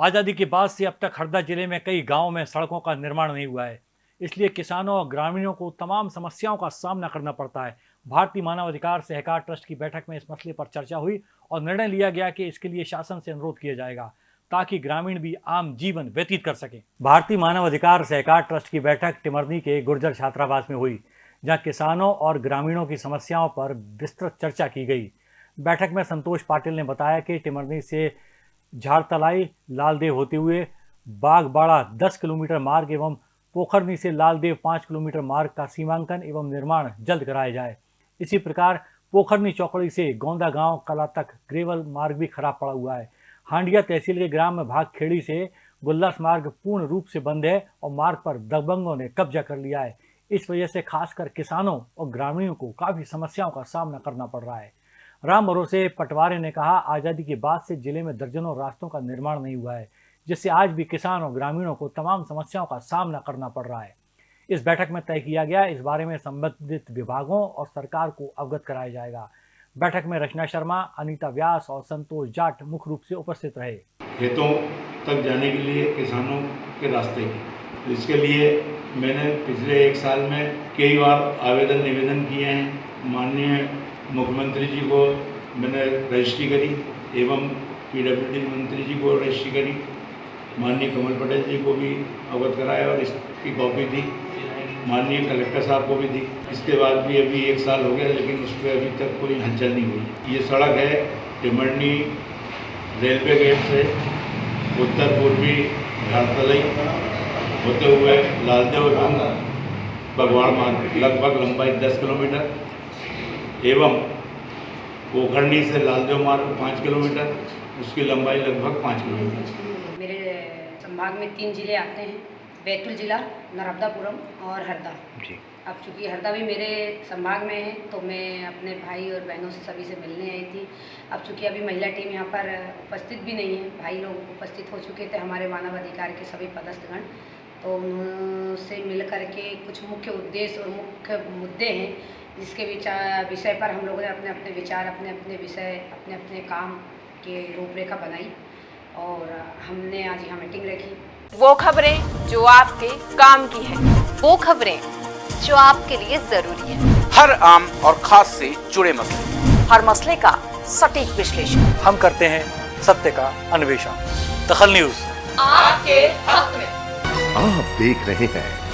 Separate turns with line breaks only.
आज़ादी के बाद से अब तक हरदा ज़िले में कई गाँव में सड़कों का निर्माण नहीं हुआ है। इसलिए किसानों और ग्रामीणों को तमाम समस्याओं का सामना करना पड़ता है। भारतीय मानव अधिकार सहकार ट्रस्ट की बैठक में इस मसले पर चर्चा हुई और निर्णय लिया गया कि इसके लिए शासन से अनुरोध किया जाएगा ताकि ग्रामीण भी आम जीवन व्यतीत कर सकें। भारतीय मानव अधिकार सहकार ट्रस्ट की बैठक टिमरनी के गुर्जर छात्रावास में हुई, जहाँ किसानों और ग्रामीणों की समस्याओं पर विस्तृत चर्चा की गई। बैठक में संतोष पाटिल ने बताया कि टिमरनी से झाड़तलाई लालदेव होते हुए बागबाड़ा 10 किलोमीटर मार्ग एवं पोखरनी से लालदेव 5 किलोमीटर मार्ग का सीमांकन एवं निर्माण जल्द कराया जाए। इसी प्रकार पोखरनी चौकड़ी से गोंदा गाँव, कला तक ग्रेवल मार्ग भी खराब पड़ा हुआ है। हांडिया तहसील के ग्राम भाग खेड़ी से गुल्लास मार्ग पूर्ण रूप से बंद है और मार्ग पर दबंगों ने कब्जा कर लिया है। इस वजह से खासकर किसानों और ग्रामीणों को काफ़ी समस्याओं का सामना करना पड़ रहा है। राम भरोसे, पटवारे ने कहा, आज़ादी के बाद से ज़िले में दर्जनों रास्तों का निर्माण नहीं हुआ है, जिससे आज भी किसान और ग्रामीणों को तमाम समस्याओं का सामना करना पड़ रहा है। इस बैठक में तय किया गया, इस बारे में संबंधित विभागों और सरकार को अवगत कराया जाएगा। बैठक में रचना शर्मा, अनीता व्यास और संतोष जाट मुख्य रूप से उपस्थित रहे।
खेतों तक जाने के लिए, किसानों के रास्ते। इसके लिए मैंने पिछले एक साल में कई बार आवेदन, निवेदन किए हैं, माननीय मुख्यमंत्री जी को मैंने रजिस्ट्री करी, एवं पीडब्ल्यूडी मंत्री जी को रजिस्ट्री करी, माननीय कमल पटेल जी को भी अवगत कराया और इसकी कॉपी दी, माननीय कलेक्टर साहब को भी दी। इसके बाद भी अभी एक साल हो गया, लेकिन उस पर अभी तक कोई हलचल नहीं हुई। ये सड़क है टिमरनी रेलवे गेट से उत्तर पूर्वी झारतलई होते हुए लालदेव एवं मार्ग, लगभग लंबाई 10 किलोमीटर। एवं पोखरनी से लालदेव मार्ग पाँच किलोमीटर उसकी लंबाई लगभग पाँच किलोमीटर।
मेरे संभाग में तीन ज़िले आते हैं बैतूल ज़िला नर्मदापुरम और हरदा।
जी।
अब चूँकि हरदा भी मेरे संभाग में है तो मैं अपने भाई और बहनों से सभी से मिलने आई थी। अब चूँकि अभी महिला टीम यहाँ पर उपस्थित भी नहीं है भाई लोग उपस्थित हो चुके थे हमारे मानव अधिकार के सभी पदस्थगण तो उनसे मिल करके कुछ मुख्य उद्देश्य और मुख्य मुद्दे हैं जिसके विचार विषय पर हम लोगों ने अपने अपने विचार अपने अपने विषय अपने अपने काम के रूपरेखा बनाई और हमने आज यहाँ मीटिंग रखी।
वो खबरें जो आपके काम की है
वो खबरें जो आपके लिए ज़रूरी है।
हर आम और खास से जुड़े मसले।
हर मसले का सटीक विश्लेषण।
हम करते हैं सत्य का अन्वेषण। दखल न्यूज़।
आपके हक में।
आप देख रहे हैं।